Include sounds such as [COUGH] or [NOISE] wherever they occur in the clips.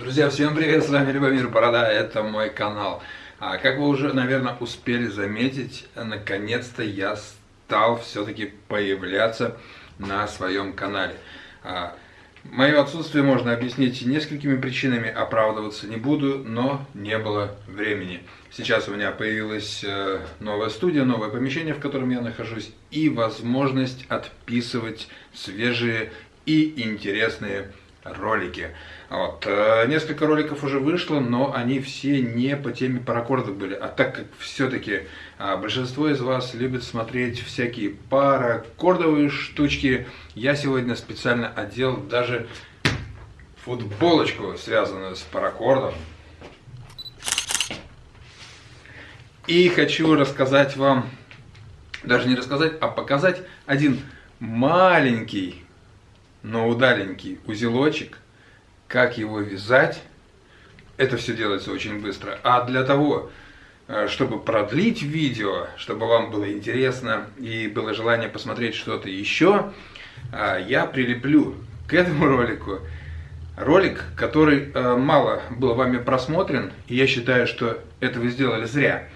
Друзья, всем привет, с вами Любомир Борода, это мой канал. А, как вы уже, наверное, успели заметить, наконец-то я стал все-таки появляться на своем канале. А, мое отсутствие можно объяснить несколькими причинами, оправдываться не буду, но не было времени. Сейчас у меня появилась э, новая студия, новое помещение, в котором я нахожусь, и возможность отписывать свежие и интересные ролики. Вот. Э, несколько роликов уже вышло, но они все не по теме паракордов были. А так как все-таки а, большинство из вас любит смотреть всякие паракордовые штучки, я сегодня специально одел даже футболочку, связанную с паракордом. И хочу рассказать вам, даже не рассказать, а показать один маленький но удаленький узелочек, как его вязать, это все делается очень быстро. А для того, э, чтобы продлить видео, чтобы вам было интересно и было желание посмотреть что-то еще, э, я прилеплю к этому ролику ролик, который э, мало был вами просмотрен, и я считаю, что это вы сделали зря.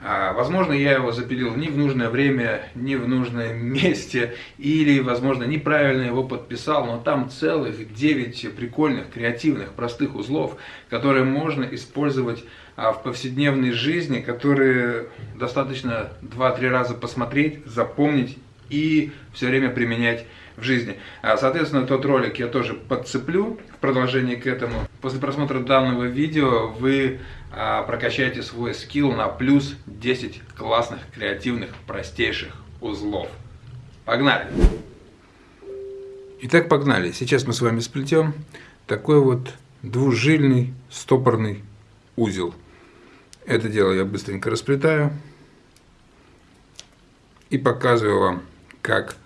А, возможно, я его запилил не в нужное время, не в нужном [LAUGHS] месте, или, возможно, неправильно его подписал, но там целых 9 прикольных, креативных, простых узлов, которые можно использовать а, в повседневной жизни, которые достаточно 2-3 раза посмотреть, запомнить и все время применять в жизни. А, соответственно, тот ролик я тоже подцеплю в продолжении к этому. После просмотра данного видео вы а, прокачаете свой скилл на плюс 10 классных, креативных, простейших узлов. Погнали! Итак, погнали. Сейчас мы с вами сплетем такой вот двужильный стопорный узел. Это дело я быстренько расплетаю и показываю вам, как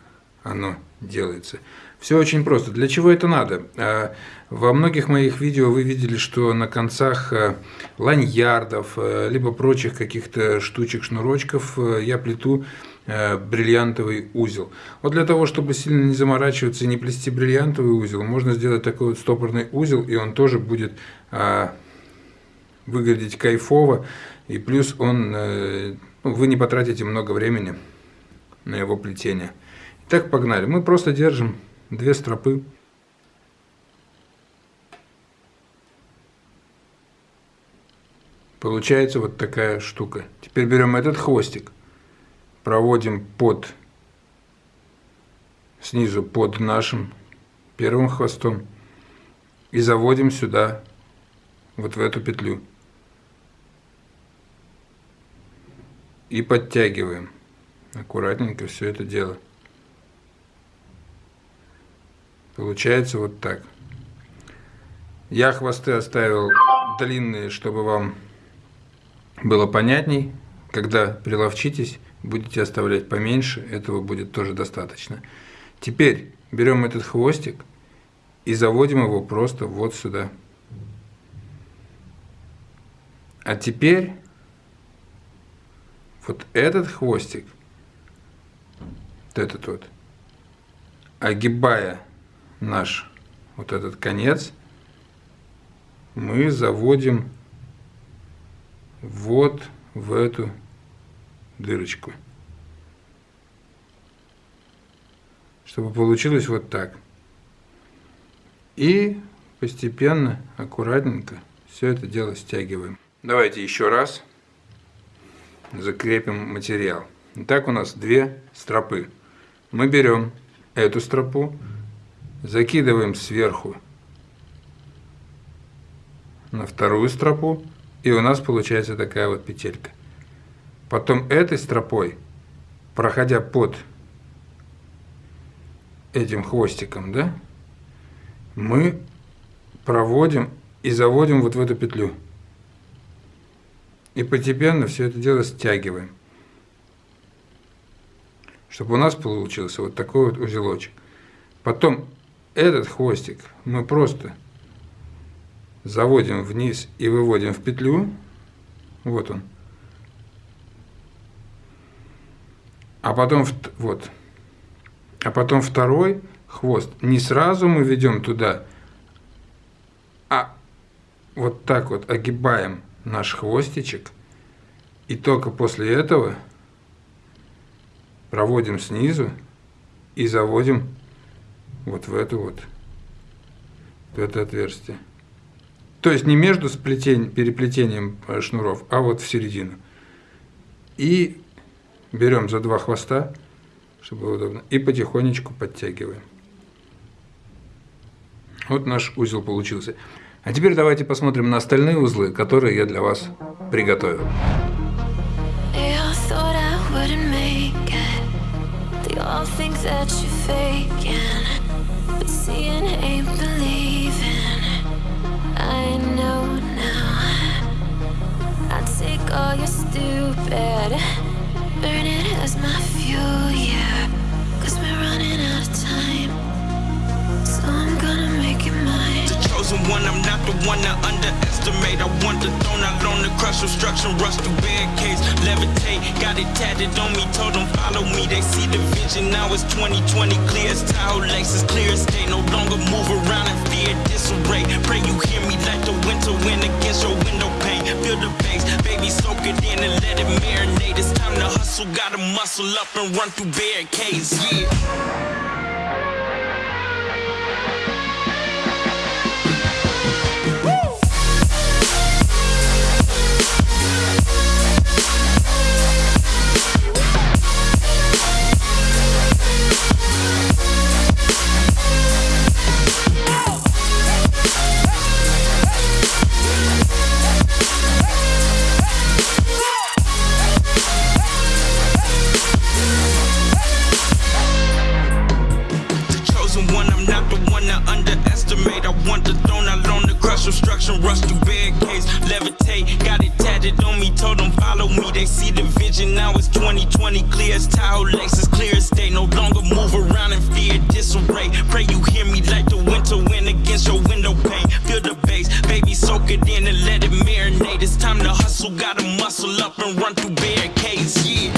оно делается. Все очень просто. Для чего это надо? А, во многих моих видео вы видели, что на концах э, ланьярдов, э, либо прочих каких-то штучек, шнурочков э, я плету бриллиантовый узел. Вот для того, чтобы сильно не заморачиваться и не плести бриллиантовый узел, можно сделать такой вот стопорный узел, и он тоже будет а, выглядеть кайфово, и плюс он, ну, вы не потратите много времени на его плетение. Так, погнали. Мы просто держим две стропы. Получается вот такая штука. Теперь берем этот хвостик, проводим под, снизу под нашим первым хвостом и заводим сюда, вот в эту петлю. И подтягиваем аккуратненько все это дело. Получается вот так. Я хвосты оставил длинные, чтобы вам было понятней. Когда приловчитесь, будете оставлять поменьше, этого будет тоже достаточно. Теперь берем этот хвостик и заводим его просто вот сюда. А теперь вот этот хвостик, вот этот вот, огибая наш вот этот конец мы заводим вот в эту дырочку. Чтобы получилось вот так. И постепенно, аккуратненько все это дело стягиваем. Давайте еще раз закрепим материал. Итак, у нас две стропы. Мы берем эту стропу, закидываем сверху на вторую стропу, и у нас получается такая вот петелька. Потом этой стропой, проходя под этим хвостиком, да, мы проводим и заводим вот в эту петлю. И постепенно все это дело стягиваем. Чтобы у нас получился вот такой вот узелочек. Потом этот хвостик мы просто заводим вниз и выводим в петлю. Вот он. А потом, вот. А потом второй хвост. Не сразу мы ведем туда, а вот так вот огибаем наш хвостичек. И только после этого проводим снизу и заводим вот в это вот, в это отверстие. То есть не между сплетень, переплетением э, шнуров, а вот в середину. И берем за два хвоста, чтобы было удобно, и потихонечку подтягиваем. Вот наш узел получился. А теперь давайте посмотрим на остальные узлы, которые я для вас приготовил. all your stupid Burn it as my fuel, yeah one, I'm not the one to underestimate. I want the throne, I learn to crush obstruction Rush through barricades, levitate Got it tatted on me, told them follow me. They see the vision, now it's 2020 Clear as Tahoe laces, clear as day. No longer move around in fear, disarray. Pray you hear me like the winter wind against your window pane. Feel the bass, baby soak it in and let it marinate. It's time to hustle, gotta muscle up and run through barricades, yeah they see the vision. Now it's 2020, clear as tile laces, clear as day. No longer move around in fear, disarray. Pray you hear me like the winter wind against your window pane. Feel the bass, baby, soak it in and let it marinate. It's time to hustle, gotta muscle up and run through barricades, yeah.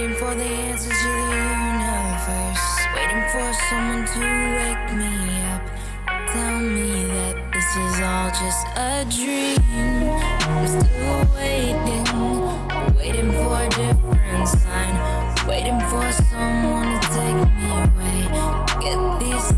Waiting for the answers to the universe. Waiting for someone to wake me up. Tell me that this is all just a dream. I'm still waiting Waiting for a different sign. Waiting for someone to take me away. Get these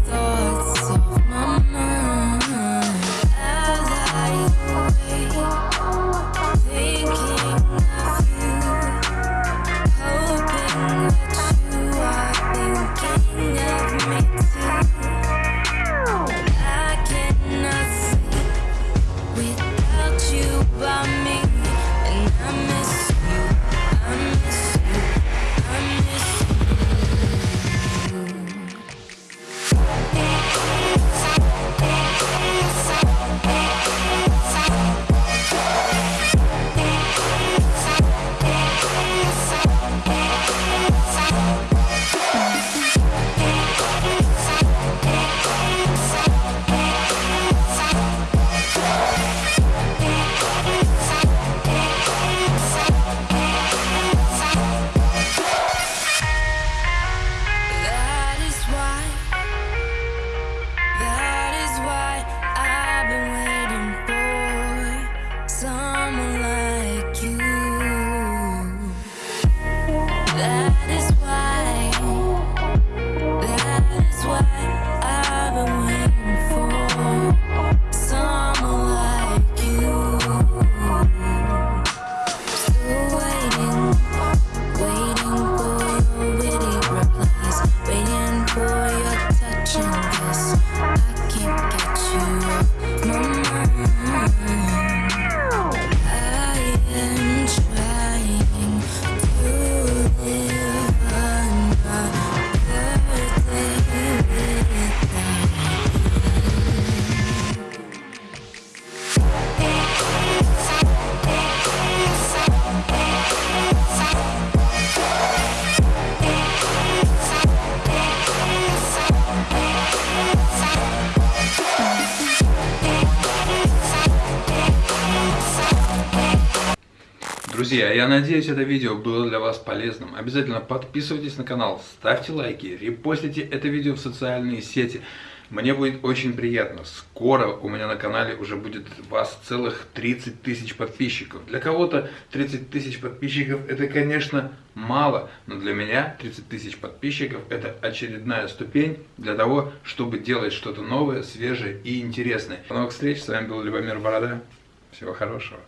Друзья, я надеюсь, это видео было для вас полезным. Обязательно подписывайтесь на канал, ставьте лайки, репостите это видео в социальные сети. Мне будет очень приятно. Скоро у меня на канале уже будет вас целых 30 тысяч подписчиков. Для кого-то 30 тысяч подписчиков это, конечно, мало, но для меня 30 тысяч подписчиков это очередная ступень для того, чтобы делать что-то новое, свежее и интересное. До новых встреч, с вами был Любомир Борода. Всего хорошего.